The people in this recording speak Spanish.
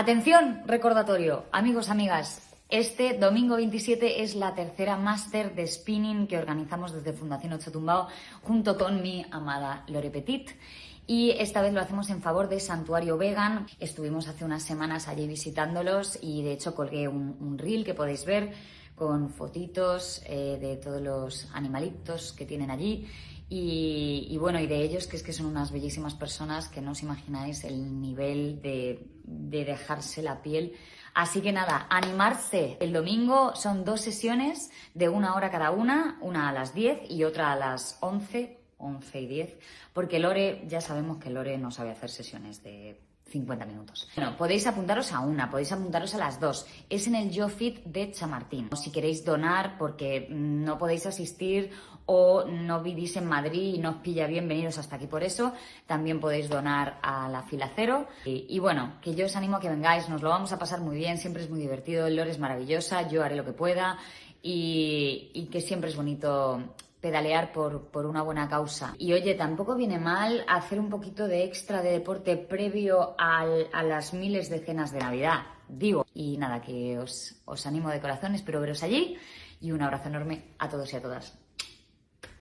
Atención, recordatorio, amigos, amigas. Este domingo 27 es la tercera máster de spinning que organizamos desde Fundación Ocho Tumbao junto con mi amada Lore Petit. Y esta vez lo hacemos en favor de Santuario Vegan. Estuvimos hace unas semanas allí visitándolos y de hecho colgué un, reel que podéis ver con fotitos eh, de todos los animalitos que tienen allí y, bueno, y de ellos que es que son unas bellísimas personas que no os imagináis el nivel de, de dejarse la piel. Así que nada, animarse. El domingo son dos sesiones de una hora cada una, una a las 10 y otra a las 11, 11 y 10, porque Lore, ya sabemos que Lore no sabe hacer sesiones de 50 minutos. Bueno, podéis apuntaros a una, podéis apuntaros a las dos. Es en el YoFit de Chamartín. Si queréis donar porque no podéis asistir o no vivís en Madrid y no os pilla bien veniros hasta aquí por eso, también podéis donar a la fila cero. Y, bueno, que yo os animo a que vengáis, nos lo vamos a pasar muy bien, siempre es muy divertido, Lore es maravillosa, yo haré lo que pueda y que siempre es bonito pedalear por, por, una buena causa. Y oye, tampoco viene mal hacer un poquito de extra de deporte previo al, a las miles de cenas de Navidad, digo. Y nada, que os, os animo de corazón, espero veros allí y un abrazo enorme a todos y a todas.